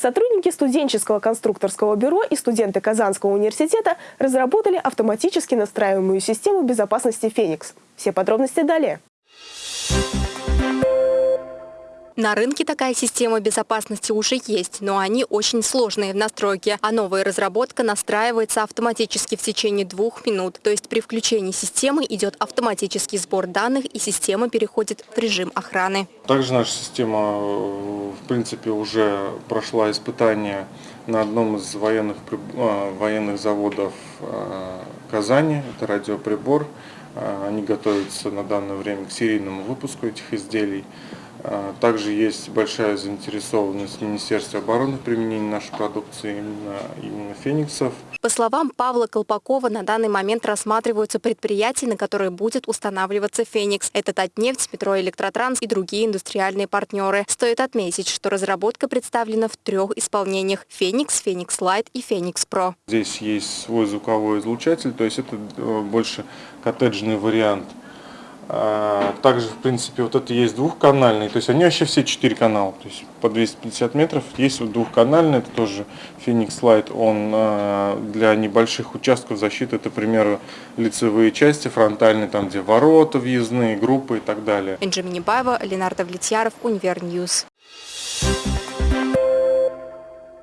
Сотрудники студенческого конструкторского бюро и студенты Казанского университета разработали автоматически настраиваемую систему безопасности «Феникс». Все подробности далее. На рынке такая система безопасности уже есть, но они очень сложные в настройке, а новая разработка настраивается автоматически в течение двух минут. То есть при включении системы идет автоматический сбор данных и система переходит в режим охраны. Также наша система, э, в принципе, уже прошла испытание на одном из военных, э, военных заводов э, Казани. Это радиоприбор. Они готовятся на данное время к серийному выпуску этих изделий. А, также есть большая заинтересованность Министерства обороны в применении нашей продукции, именно, именно фениксов. По словам Павла Колпакова, на данный момент рассматриваются предприятия, на которые будет устанавливаться «Феникс». Это Татнефть, Метроэлектротранс и другие индустриальные партнеры. Стоит отметить, что разработка представлена в трех исполнениях – «Феникс», «Феникс Light» и «Феникс Pro». Здесь есть свой звуковой излучатель, то есть это э, больше коттеджный вариант – также, в принципе, вот это есть двухканальный, то есть они вообще все четыре канала, то есть по 250 метров. Есть вот двухканальный, это тоже Phoenix Light, он а, для небольших участков защиты, это, к лицевые части, фронтальные, там где ворота въездные, группы и так далее. Энже Минибаева, Ленар Давлетьяров, Univer News. Thank